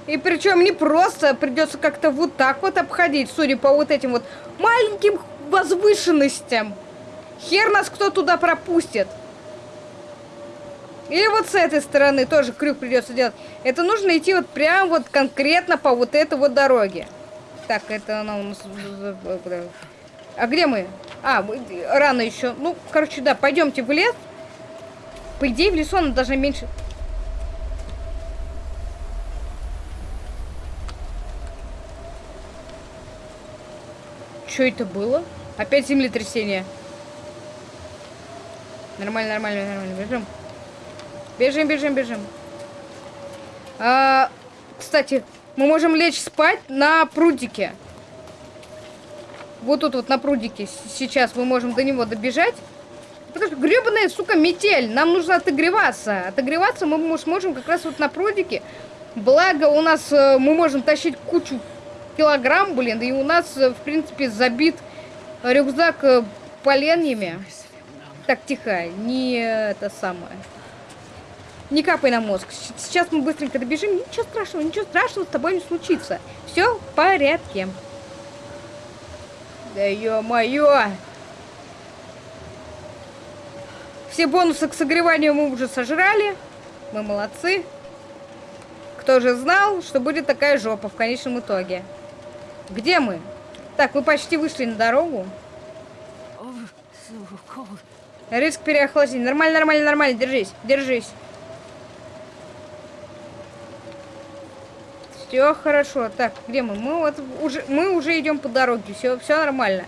И причем не просто, придется как-то вот так вот обходить, судя по вот этим вот маленьким возвышенностям. Хер нас кто туда пропустит. Или вот с этой стороны тоже крюк придется делать. Это нужно идти вот прям вот конкретно по вот этой вот дороге. Так, это она у нас... А где мы? А, рано еще. Ну, короче, да, пойдемте в лес. По идее, в лесу она должна меньше... Что это было? Опять землетрясение. Нормально, нормально, нормально. Бежим. Бежим, бежим, бежим. А, кстати, мы можем лечь спать на прудике. Вот тут вот на прудике. Сейчас мы можем до него добежать. Потому что гребаная, сука, метель. Нам нужно отогреваться. Отогреваться мы сможем как раз вот на прудике. Благо у нас э, мы можем тащить кучу килограмм, блин, и у нас, э, в принципе, забит рюкзак э, поленьями. Так, тихо, не это самое. Не капай на мозг. Сейчас мы быстренько добежим. Ничего страшного, ничего страшного с тобой не случится. Все в порядке. Да ё-моё! Все бонусы к согреванию мы уже сожрали. Мы молодцы. Кто же знал, что будет такая жопа в конечном итоге? Где мы? Так, вы почти вышли на дорогу. Риск переохлаждения. Нормально, нормально, нормально. Держись, держись. Все хорошо. Так, где мы? Мы вот уже, мы уже идем по дороге. Все, все нормально.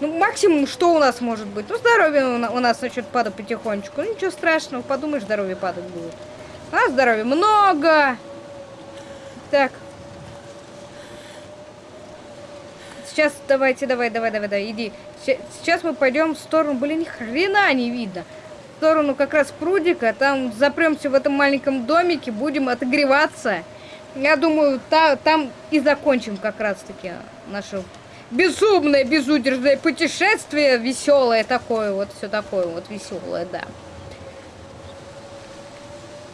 Ну, максимум, что у нас может быть? Ну, здоровье у нас начнет падать потихонечку. Ну, ничего страшного, подумаешь, здоровье падать будет. У нас здоровья много. Так. Сейчас давайте, давай, давай, давай, давай, иди. Сейчас мы пойдем в сторону, блин, ни хрена не видно. Сторону как раз прудика, там запремся в этом маленьком домике, будем отогреваться. Я думаю, та, там и закончим как раз-таки наше безумное, безудержное путешествие, веселое такое, вот все такое вот веселое, да.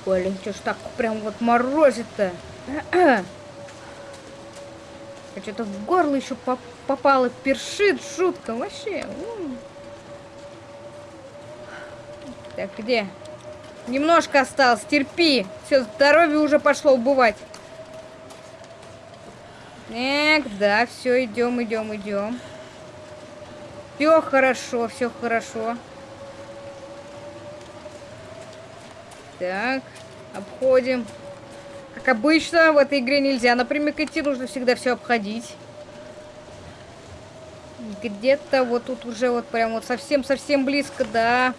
Блин, что ж так прям вот морозит-то? Что-то в горло еще поп попало, першит жутко, вообще. Так, где? Немножко осталось, терпи. Все, здоровье уже пошло убывать. Так, да, все, идем, идем, идем. Все хорошо, все хорошо. Так, обходим. Как обычно, в этой игре нельзя напрямик идти, нужно всегда все обходить. Где-то вот тут уже вот прям вот совсем-совсем близко, да.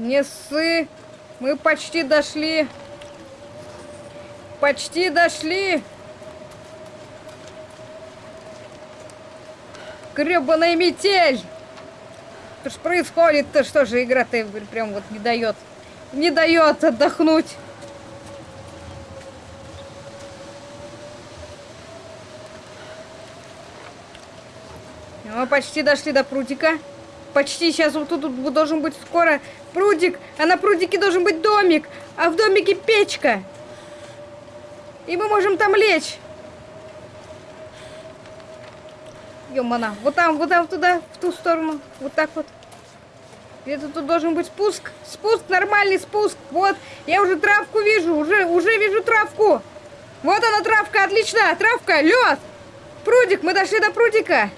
Не ссы. Мы почти дошли. Почти дошли. Гребаная метель! Что ж происходит-то? Что же игра-то прям вот не дает. Не дает отдохнуть. Мы почти дошли до прудика. Почти сейчас вот тут, тут должен быть скоро прудик. А на прудике должен быть домик. А в домике печка. И мы можем там лечь. Ёмана. Вот там, вот там, туда, в ту сторону. Вот так вот. Где-то тут должен быть спуск. Спуск, нормальный спуск. Вот, я уже травку вижу. Уже, уже вижу травку. Вот она, травка, отлично. Травка, лед. Прудик, мы дошли до прудика.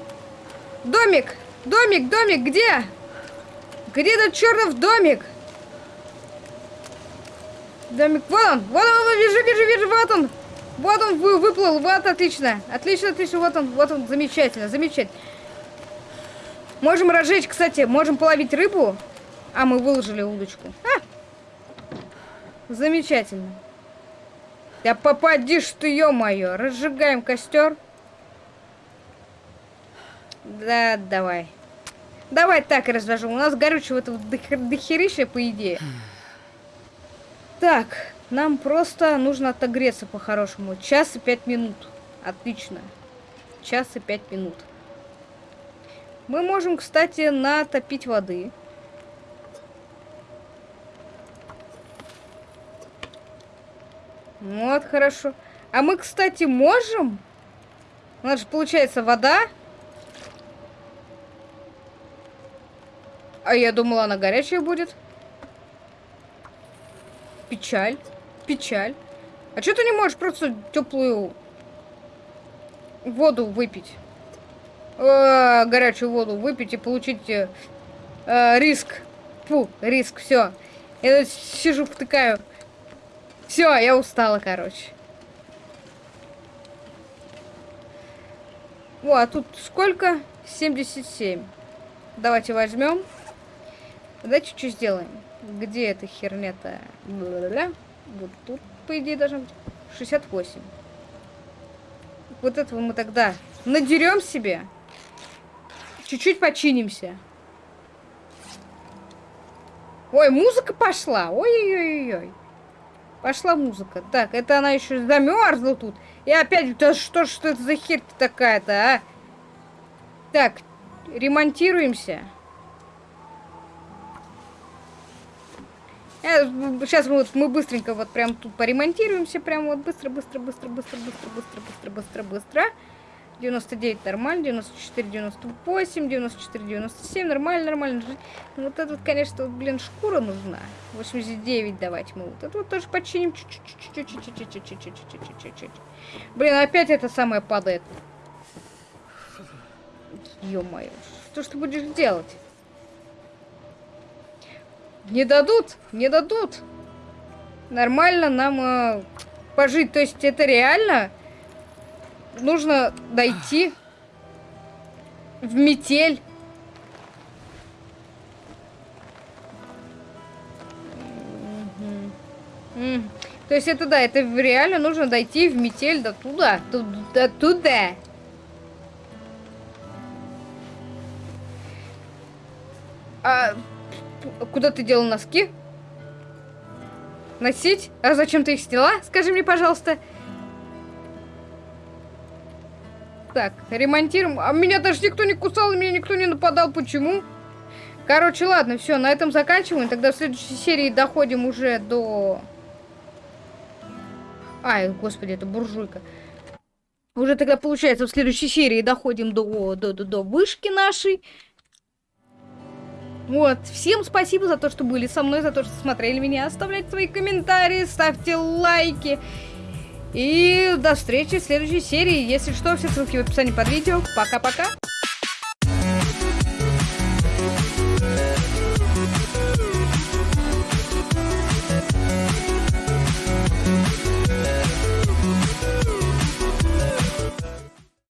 Домик, домик, домик, где? Где этот чертов домик? Домик, вон он, вон он, вижу, вижу, вижу, вот он. Вот он вы, выплыл, вот отлично. Отлично, отлично, вот он, вот он, замечательно, замечательно. Можем разжечь, кстати, можем половить рыбу. А, мы выложили удочку. А! Замечательно. Да попадишь ты, ё-моё. Разжигаем костер. Да, давай. Давай так разложу. У нас горючего-то дохерища, по идее. Так, нам просто нужно отогреться по-хорошему. Час и пять минут. Отлично. Час и пять минут. Мы можем, кстати, натопить воды. Вот, хорошо. А мы, кстати, можем? У нас же получается вода. А я думала, она горячая будет. Печаль. Печаль. А что ты не можешь просто теплую воду выпить? Э, горячую воду выпить и получить э, э, риск. Фу, риск, все. Я сижу, втыкаю. Все, я устала, короче. О, а тут сколько? 77. Давайте возьмем. Давайте что сделаем. Где эта херня-то? Вот тут, по идее, должно быть 68. Вот этого мы тогда надерем себе. Чуть-чуть починимся. Ой, музыка пошла. Ой-ой-ой-ой. Пошла музыка. Так, это она еще замерзла тут. И опять, да что что это за херь такая-то, а? Так, ремонтируемся. Сейчас мы, вот, мы быстренько вот прям тут поремонтируемся. Прям вот быстро, быстро, быстро, быстро, быстро, быстро, быстро, быстро, быстро. 99 нормально, 94, 98, 94, 97, нормально, нормально. Ну, вот это вот, конечно, вот, блин, шкура нужна. 89 давайте мы вот это вот тоже починим. Блин, опять это самое падает. Ё-моё, что ж ты будешь делать? Не дадут, не дадут. Нормально нам э, пожить. То есть это реально нужно дойти в метель. То есть это да, это реально нужно дойти в метель до туда, до туда. А куда ты делал носки? Носить? А зачем ты их сняла? Скажи мне, пожалуйста. Так, ремонтируем. А меня даже никто не кусал, меня никто не нападал. Почему? Короче, ладно, все, на этом заканчиваем. Тогда в следующей серии доходим уже до... Ай, господи, это буржуйка. Уже тогда, получается, в следующей серии доходим до, до, до, до вышки нашей. Вот, всем спасибо за то, что были со мной, за то, что смотрели меня. Оставляйте свои комментарии, ставьте лайки. И до встречи в следующей серии. Если что, все ссылки в описании под видео. Пока-пока.